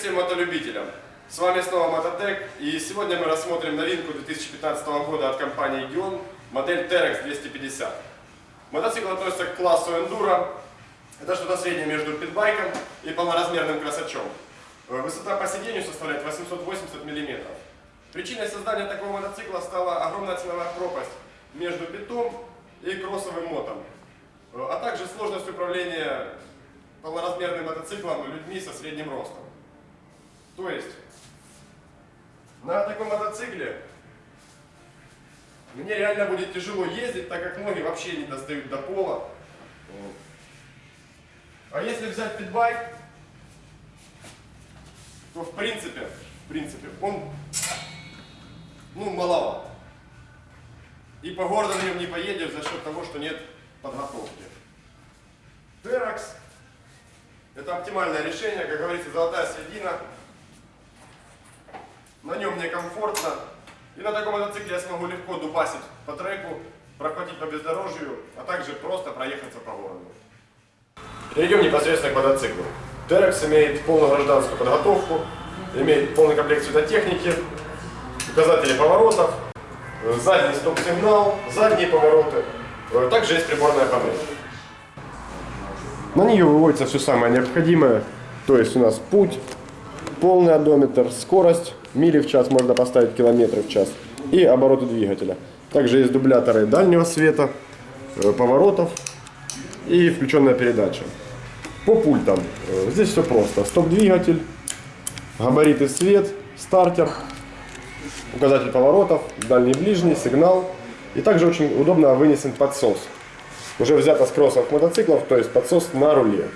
всем мотолюбителям! С вами снова Мототек, и сегодня мы рассмотрим новинку 2015 года от компании Gion, модель Terex 250. Мотоцикл относится к классу Enduro, это что-то среднее между питбайком и полноразмерным красачом. Э, Высота по сидению составляет 880 мм. Причиной создания такого мотоцикла стала огромная ценовая пропасть между питом и кроссовым мотом, э, а также сложность управления полноразмерным мотоциклом людьми со средним ростом. То есть, на таком мотоцикле мне реально будет тяжело ездить, так как ноги вообще не достают до пола. А если взять питбайк, то в принципе, в принципе, он ну, маловат. И по городу на нем не поедешь за счет того, что нет подготовки. Теракс это оптимальное решение, как говорится, золотая середина. На нем мне комфортно. И на таком мотоцикле я смогу легко дубасить по треку, прохватить по бездорожью, а также просто проехаться по городу. Перейдем непосредственно к мотоциклу. Терекс имеет полную гражданскую подготовку, имеет полный комплект светотехники, указатели поворотов, задний стоп-сигнал, задние повороты. Также есть приборная панель. На нее выводится все самое необходимое. То есть у нас путь, полный одометр, скорость, мили в час можно поставить, километры в час. И обороты двигателя. Также есть дубляторы дальнего света, э, поворотов и включенная передача. По пультам. Э, здесь все просто. Стоп-двигатель, габариты свет, стартер, указатель поворотов, дальний ближний, сигнал. И также очень удобно вынесен подсос уже взято с кроссовых мотоциклов, то есть подсос на руле.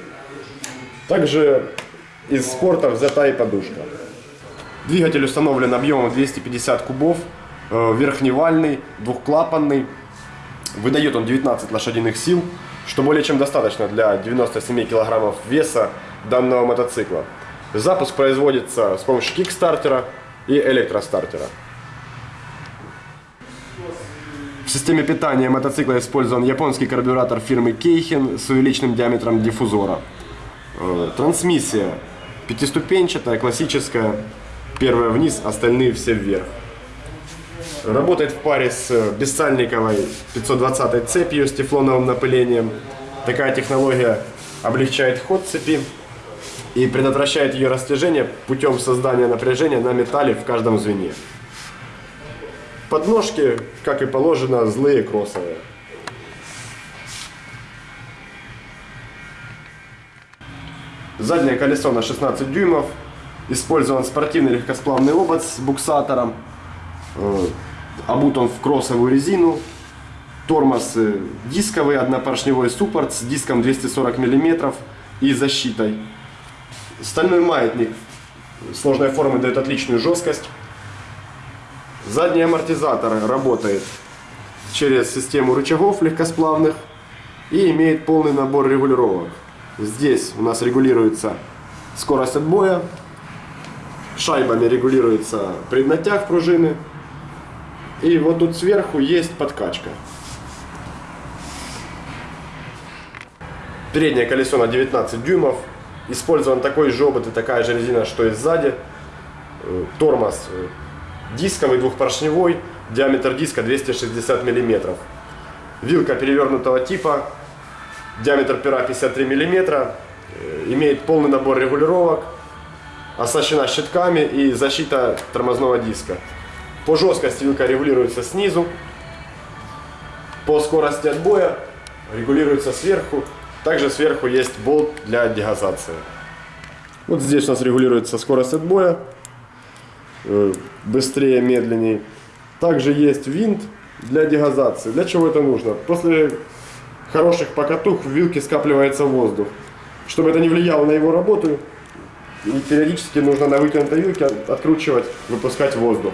Также из спорта взята и подушка. Двигатель установлен объемом 250 кубов, э, верхневальный, двухклапанный. Выдает он 19 лошадиных сил, что более чем достаточно для 97 килограммов веса данного мотоцикла. Запуск производится с помощью кикстартера и электростартера. В системе питания мотоцикла использован японский карбюратор фирмы Кейхен с увеличенным диаметром диффузора. Э, трансмиссия пятиступенчатая, классическая. Первая вниз, остальные все вверх. Работает в паре с бессальниковой 520 цепью с тефлоновым напылением. Такая технология облегчает ход цепи и предотвращает ее растяжение путем создания напряжения на металле в каждом звене. Подножки, как и положено, злые кроссовые. Заднее колесо на 16 дюймов. Использован спортивный легкосплавный обод с буксатором. Э, обут он в кроссовую резину. Тормоз э, дисковый, однопоршневой суппорт с диском 240 мм и защитой. Стальной маятник сложной формы дает отличную жесткость. Задний амортизатор работает через систему рычагов легкосплавных и имеет полный набор регулировок. Здесь у нас регулируется скорость отбоя, шайбами регулируется преднатяг пружины. И вот тут сверху есть подкачка. Переднее колесо на 19 дюймов. Использован такой же обод и такая же резина, что и сзади. Э, тормоз э, дисковый двухпоршневой, диаметр диска 260 мм. Вилка перевернутого типа, диаметр пера 53 мм, э, имеет полный набор регулировок, оснащена щитками и защита тормозного диска. По жесткости вилка регулируется снизу, по скорости отбоя регулируется сверху. Также сверху есть болт для дегазации. Вот здесь у нас регулируется скорость отбоя, Э, быстрее, медленнее. Также есть винт для дегазации. Для чего это нужно? После хороших покатух в вилке скапливается воздух. Чтобы это не влияло на его работу, периодически нужно на вытянутой вилке откручивать, выпускать воздух.